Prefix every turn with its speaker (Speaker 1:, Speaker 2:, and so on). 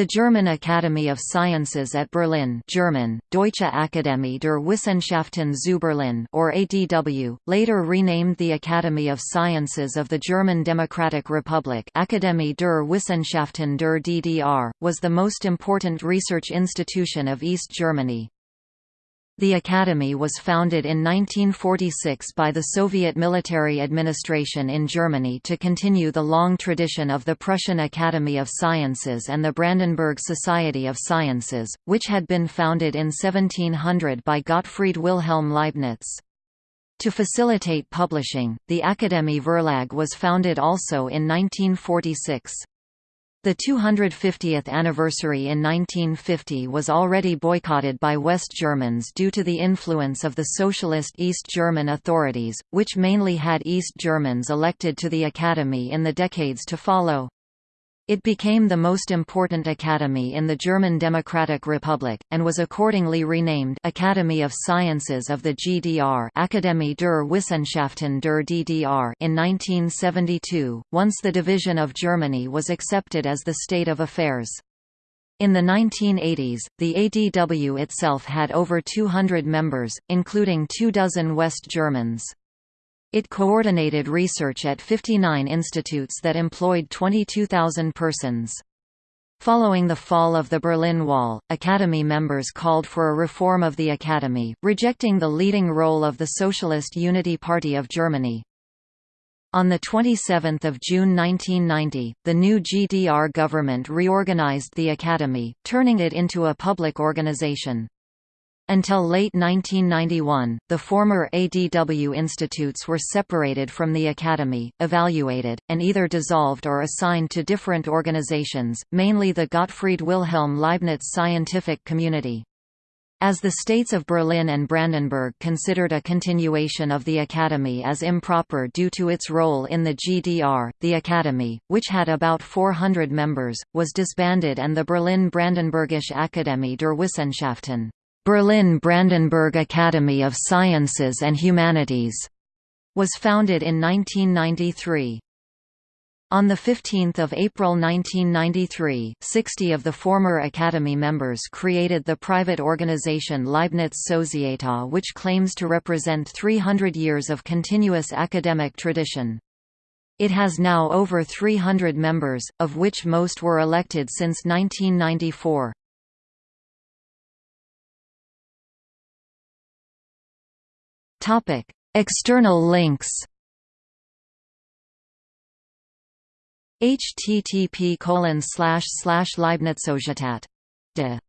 Speaker 1: The German Academy of Sciences at Berlin German, Deutsche Akademie der Wissenschaften zu Berlin or ADW, later renamed the Academy of Sciences of the German Democratic Republic Akademie der Wissenschaften der DDR, was the most important research institution of East Germany. The Academy was founded in 1946 by the Soviet military administration in Germany to continue the long tradition of the Prussian Academy of Sciences and the Brandenburg Society of Sciences, which had been founded in 1700 by Gottfried Wilhelm Leibniz. To facilitate publishing, the Akademie Verlag was founded also in 1946. The 250th anniversary in 1950 was already boycotted by West Germans due to the influence of the socialist East German authorities, which mainly had East Germans elected to the Academy in the decades to follow. It became the most important academy in the German Democratic Republic, and was accordingly renamed Academy of Sciences of the GDR Akademie der Wissenschaften der DDR in 1972, once the division of Germany was accepted as the state of affairs. In the 1980s, the ADW itself had over 200 members, including two dozen West Germans. It coordinated research at 59 institutes that employed 22,000 persons. Following the fall of the Berlin Wall, Academy members called for a reform of the Academy, rejecting the leading role of the Socialist Unity Party of Germany. On 27 June 1990, the new GDR government reorganized the Academy, turning it into a public organization. Until late 1991, the former ADW institutes were separated from the Academy, evaluated, and either dissolved or assigned to different organizations, mainly the Gottfried Wilhelm Leibniz scientific community. As the states of Berlin and Brandenburg considered a continuation of the Academy as improper due to its role in the GDR, the Academy, which had about 400 members, was disbanded and the Berlin-Brandenburgische Akademie der Wissenschaften Berlin-Brandenburg Academy of Sciences and Humanities was founded in 1993. On 15 April 1993, 60 of the former Academy members created the private organization Leibniz Sozietät which claims to represent 300 years of continuous academic tradition. It has now over 300 members, of which most were elected since 1994.
Speaker 2: Topic: External links.
Speaker 1: http colon slash slash Leibnizogetat. De